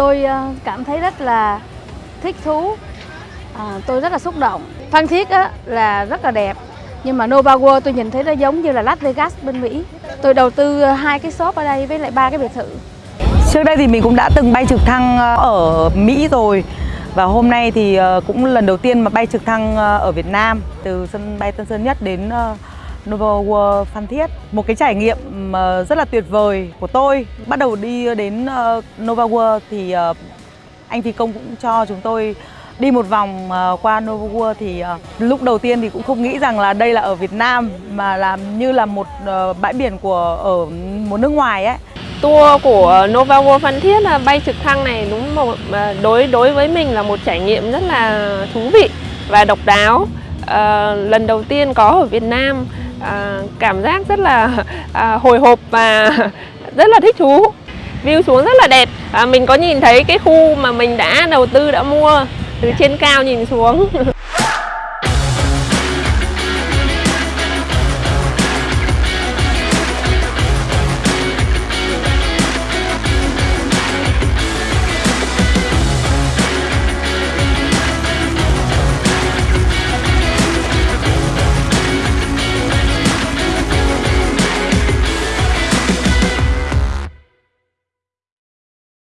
tôi ờ, cảm thấy rất là thích thú. À, tôi rất là xúc động. Phan Thiết á, là rất là đẹp. Nhưng mà Nova World tôi nhìn thấy nó giống như là Las Vegas bên Mỹ. Tôi đầu tư ờ, hai cái shop ở đây với lại ba cái biệt thự. Trước đây thì mình cũng đã từng bay trực thăng ở Mỹ rồi. Và hôm nay thì cũng lần đầu tiên mà bay trực thăng ở Việt Nam từ sân bay Tân Sơn Nhất đến Novel World Phan Thiết. Một cái trải nghiệm ờ, rất là tuyệt vời của tôi. Bắt đầu đi đến ờ, Novel World thì ờ, anh phi công cũng cho chúng tôi đi một vòng qua Novel World thì lúc đầu tiên thì cũng không nghĩ rằng là đây là ở Việt Nam mà làm như là một bãi biển của ở một nước ngoài ấy. Tour của Nova World Phan Thiết là bay trực thăng này đúng một đối đối với mình là một trải nghiệm rất là thú vị và độc đáo. À, lần đầu tiên có ở Việt Nam à, cảm giác rất là à, hồi hộp và rất là thích thú. View xuống rất là đẹp. À, mình có nhìn thấy cái khu mà mình đã đầu tư đã mua từ trên cao nhìn xuống.